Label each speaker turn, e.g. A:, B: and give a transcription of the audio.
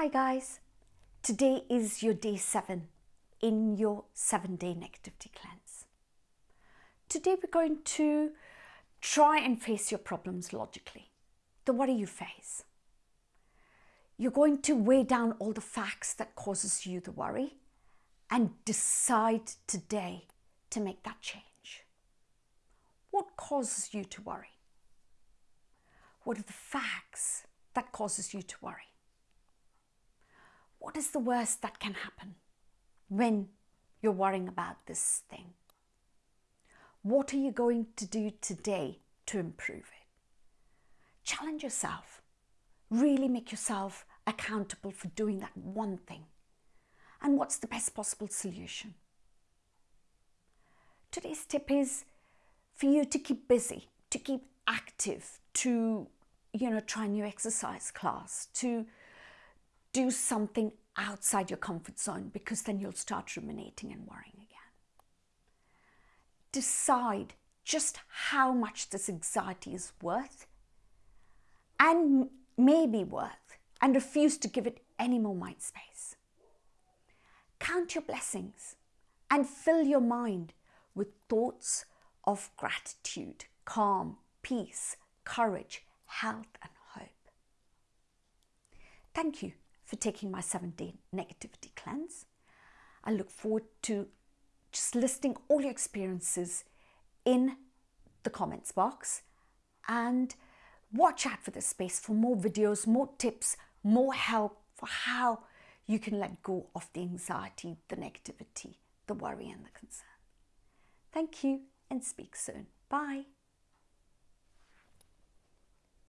A: Hi guys, today is your day seven in your seven day negativity cleanse. Today we're going to try and face your problems logically, the worry you face. You're going to weigh down all the facts that causes you the worry and decide today to make that change. What causes you to worry? What are the facts that causes you to worry? What is the worst that can happen when you're worrying about this thing? What are you going to do today to improve it? Challenge yourself. Really make yourself accountable for doing that one thing. And what's the best possible solution? Today's tip is for you to keep busy, to keep active, to you know try a new exercise class, to do something outside your comfort zone because then you'll start ruminating and worrying again. Decide just how much this anxiety is worth and maybe worth and refuse to give it any more mind space. Count your blessings and fill your mind with thoughts of gratitude, calm, peace, courage, health and hope. Thank you for taking my seven day negativity cleanse. I look forward to just listing all your experiences in the comments box and watch out for this space for more videos, more tips, more help for how you can let go of the anxiety, the negativity, the worry and the concern. Thank you and speak soon. Bye.